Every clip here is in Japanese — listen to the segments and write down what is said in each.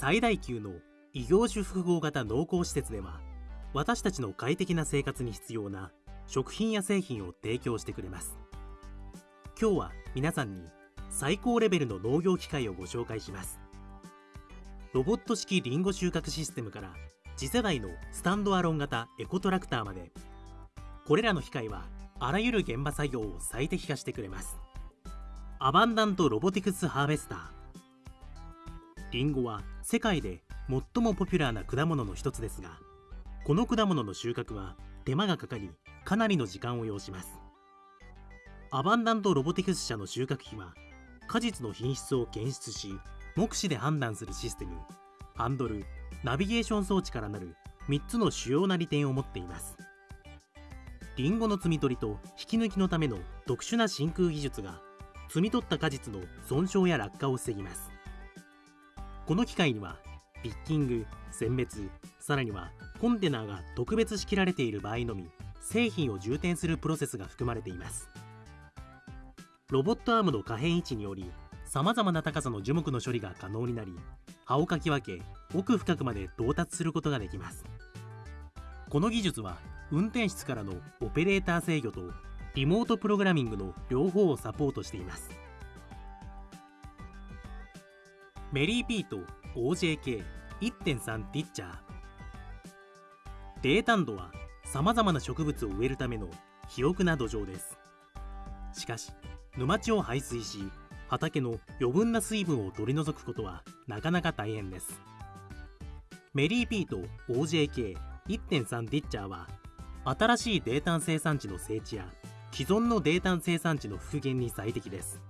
最大級の異業種複合型農耕施設では私たちの快適な生活に必要な食品や製品を提供してくれます。今日は皆さんに最高レベルの農業機械をご紹介します。ロボット式リンゴ収穫システムから次世代のスタンドアロン型エコトラクターまで。これらの機械はあらゆる現場作業を最適化してくれます。アバンダントロボティクスハーベスター。リンゴは世界で最もポピュラーな果物の一つですがこの果物の収穫は手間がかかりかなりの時間を要します。アバンダントロボティクス社の収穫機は果実の品質を検出し目視で判断するシステムハンドルナビゲーション装置からなる3つの主要な利点を持っています。リンゴの摘み取りと引き抜きのための特殊な真空技術が摘み取った果実の損傷や落下を防ぎます。この機械にはピッキング選別さらにはコンテナが特別仕切られている場合のみ製品を充填するプロセスが含まれています。ロボットアームの可変位置によりさまざまな高さの樹木の処理が可能になり葉をかき分け奥深くまで到達することができます。この技術は運転室からのオペレーター制御とリモートプログラミングの両方をサポートしています。メリーピート OJK1.3 ティッチャー。低炭度はさまざまな植物を植えるための肥沃な土壌です。しかし沼地を排水し畑の余分な水分を取り除くことはなかなか大変です。メリーピート OJK1.3 ディッチャーは新しい泥炭生産地の整地や既存の泥炭生産地の復元に最適です。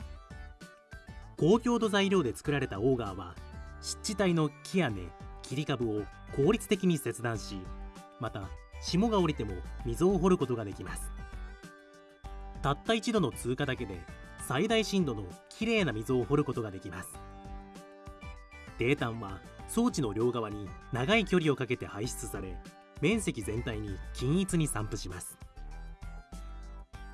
高強度材料で作られたオーガーは湿地帯の木や根切り株を効率的に切断しまた霜が降りても溝を掘ることができます。たった一度の通過だけで最大深度のきれいな溝を掘ることができます。泥炭は装置の両側に長い距離をかけて排出され面積全体に均一に散布します。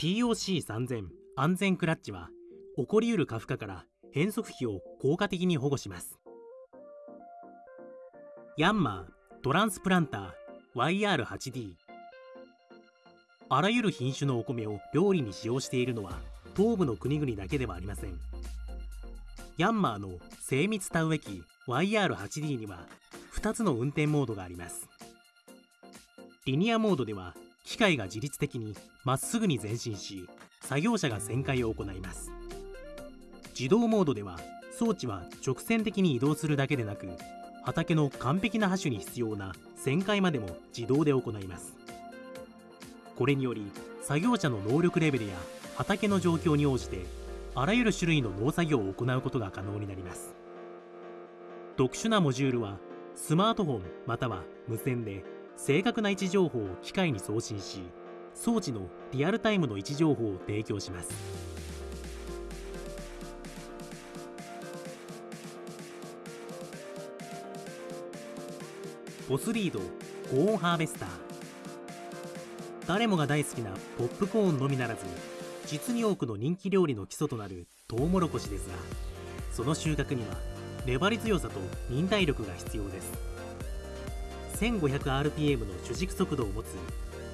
POC3000 安全クラッチは起こりうる過負荷から変速機を効果的に保護します。ヤンマートランスプランター YR8D あらゆる品種のお米を料理に使用しているのは東部の国々だけではありません。ヤンマーの精密田植え機 YR8D には2つの運転モードがあります。リニアモードでは機械が自律的にまっすぐに前進し作業者が旋回を行います。自動モードでは装置は直線的に移動するだけでなく畑の完璧な橋に必要な旋回までも自動で行います。これにより作業者の能力レベルや畑の状況に応じてあらゆる種類の農作業を行うことが可能になります。特殊なモジュールはスマートフォンまたは無線で正確な位置情報を機械に送信し装置のリアルタイムの位置情報を提供します。ボスリードコーンハーベスター。誰もが大好きなポップコーンのみならず実に多くの人気料理の基礎となるトウモロコシですがその収穫には粘り強さと忍耐力が必要です。1500rpm の主軸速度を持つ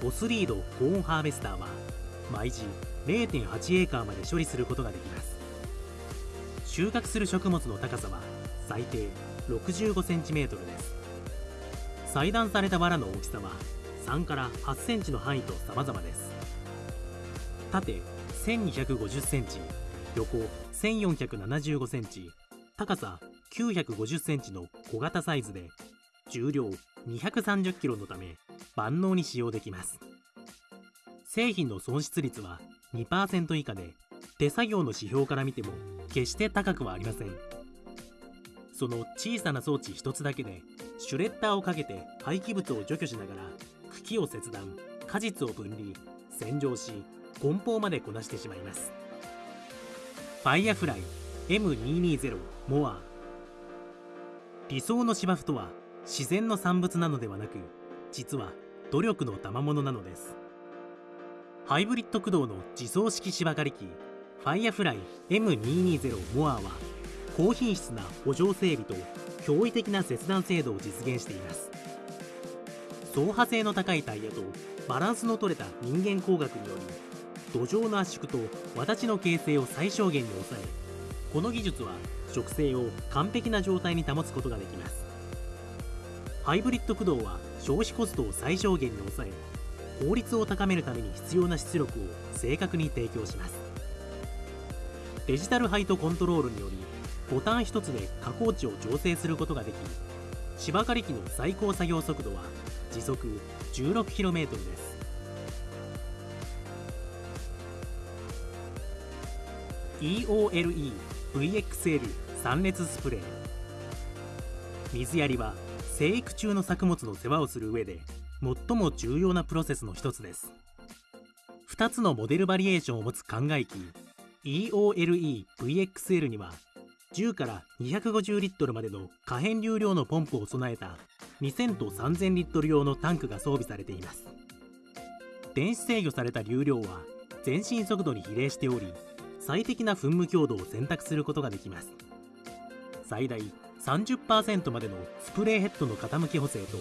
ボスリードコーンハーベスターは毎時0.8エーカーまで処理することができます。収穫する食物の高さは最低 65cm です。裁断された藁の大きさは3から8センチの範囲と様々です。縦1250センチ横1475センチ高さ950センチの小型サイズで重量230キロのため万能に使用できます。製品の損失率は2%以下で手作業の指標から見ても決して高くはありません。その小さな装置一つだけでシュレッダーをかけて廃棄物を除去しながら茎を切断果実を分離洗浄し梱包までこなしてしまいます。ファイアフライ M220 モア。理想の芝生とは自然の産物なのではなく実は努力の賜物なのです。ハイブリッド駆動の自走式芝刈り機ファイアフライ M220 モアは高品質な補助整備と驚異的な切断精度を実現しています。走破性の高いタイヤとバランスの取れた人間工学により土壌の圧縮と轍の形成を最小限に抑えこの技術は植生を完璧な状態に保つことができます。ハイブリッド駆動は消費コストを最小限に抑え効率を高めるために必要な出力を正確に提供します。デジタルハイトコントロールによりボタン1つで加工値を調整することができ芝刈り機の最高作業速度は時速 16km です。EOLE VXL 3列スプレー。水やりは生育中の作物の世話をする上で最も重要なプロセスの一つです。2つのモデルバリエーションを持つ灌漑機 EOLE-VXL には10から250リットルまでの可変流量のポンプを備えた2000と3000リットル用のタンクが装備されています。電子制御された流量は前進速度に比例しており最適な噴霧強度を選択することができます。最大30%までのスプレーヘッドの傾き補正と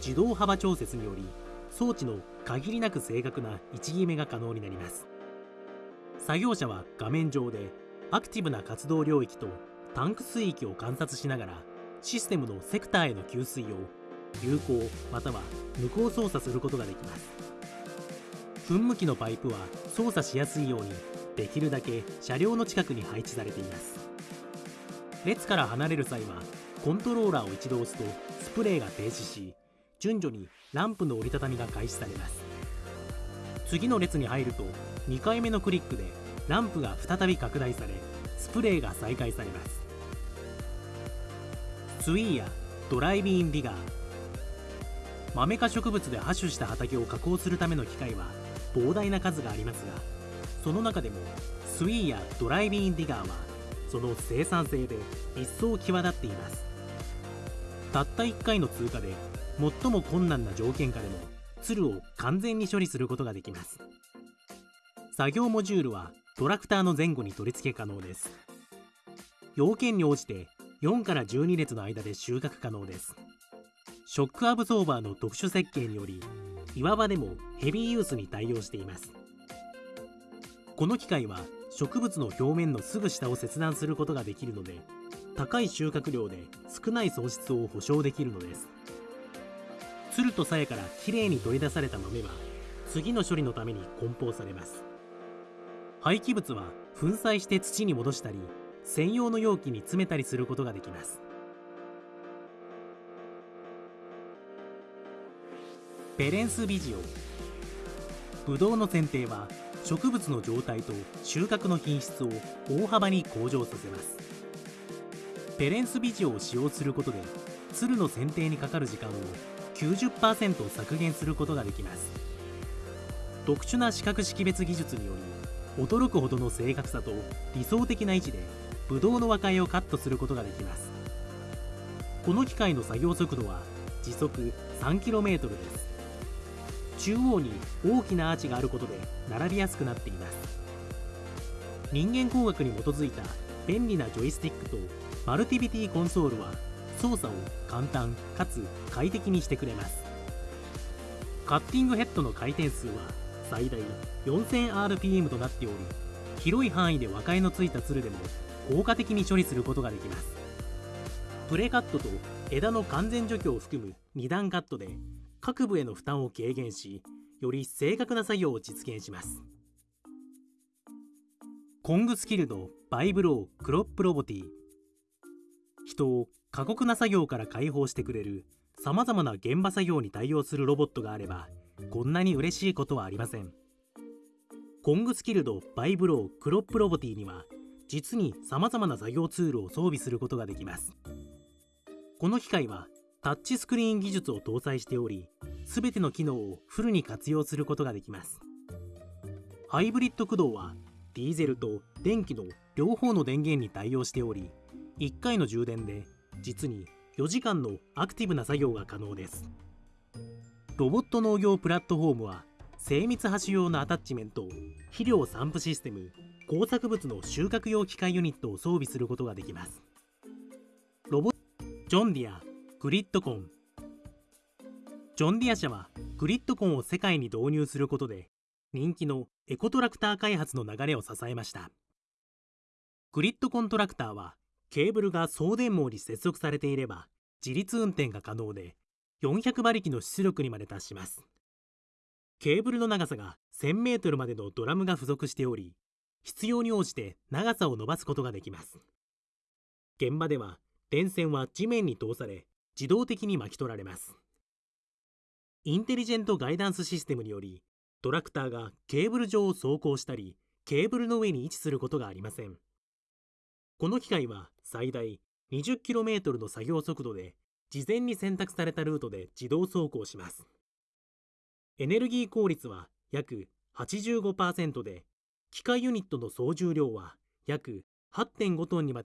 自動幅調節により装置の限りなく正確な位置決めが可能になります。作業者は画面上でアクティブな活動領域とタンク水域を観察しながらシステムのセクターへの給水を有効または無効操作することができます。噴霧器のパイプは操作しやすいようにできるだけ車両の近くに配置されています。列から離れる際はコントローラーを一度押すとスプレーが停止し順序にランプの折りたたみが開始されます。次の列に入ると2回目のクリックでランプが再び拡大されスプレーが再開されます。スイーやドライビンディガー。マメ科植物で播種した畑を加工するための機械は膨大な数がありますがその中でもスイーやドライビーンディガーはその生産性で一層際立っています。たった1回の通過で最も困難な条件下でも鶴を完全に処理することができます。作業モジュールはトラクターの前後に取り付け可能です。要件に応じて4から12列の間で収穫可能です。ショックアブソーバーの特殊設計により岩場でもヘビーユースに対応しています。この機械は植物の表面のすぐ下を切断することができるので高い収穫量で少ない損失を保証できるのです。つると鞘からきれいに取り出された豆は次の処理のために梱包されます。廃棄物は粉砕して土に戻したり専用の容器に詰めたりすることができます。ペレンスビジオ。ブドウの剪定は植物の状態と収穫の品質を大幅に向上させます。ペレンスビジオを使用することで鶴の剪定にかかる時間を90%削減することができます。特殊な視覚識別技術により驚くほどの正確さと理想的な位置でブドウの和解をカットすることができます。この機械の作業速度は時速 3km です。中央に大きなアーチがあることで並びやすくなっています。人間工学に基づいた便利なジョイスティックとマルティビティコンソールは操作を簡単かつ快適にしてくれます。カッティングヘッドの回転数は最大 4000rpm となっており広い範囲で和解のついたつるでも効果的に処理することができます。プレカットと枝の完全除去を含む2段カットで各部への負担を軽減しより正確な作業を実現します。コングスキルドバイブロークロップロボティ。人を過酷な作業から解放してくれるさまざまな現場作業に対応するロボットがあればこんなに嬉しいことはありません。コングスキルドバイブロークロップロボティには実にさまざまな作業ツールを装備することができます。この機械はタッチスクリーン技術を搭載しており全ての機能をフルに活用することができます。ハイブリッド駆動はディーゼルと電気の両方の電源に対応しており1回の充電で実に4時間のアクティブな作業が可能です。ロボット農業プラットフォームは精密播種用のアタッチメント肥料散布システム工作物の収穫用機械ユニットを装備することができます。ロボジョンディアグリッドコン。ジョンディア社はグリッドコンを世界に導入することで人気のエコトラクター開発の流れを支えました。グリッドコントラクターはケーブルが送電網に接続されていれば自立運転が可能で400馬力の出力にまで達します。ケーブルの長さが1000メートルまでのドラムが付属しており必要に応じて長さを伸ばすことができます。現場では電線は地面に通され自動的に巻き取られます。インテリジェントガイダンスシステムによりトラクターがケーブル上を走行したりケーブルの上に位置することがありません。この機械は最大 20km の作業速度で事前に選択されたルートで自動走行します。エネルギー効率は約85%で機械ユニットの総重量は約8.5トンにまで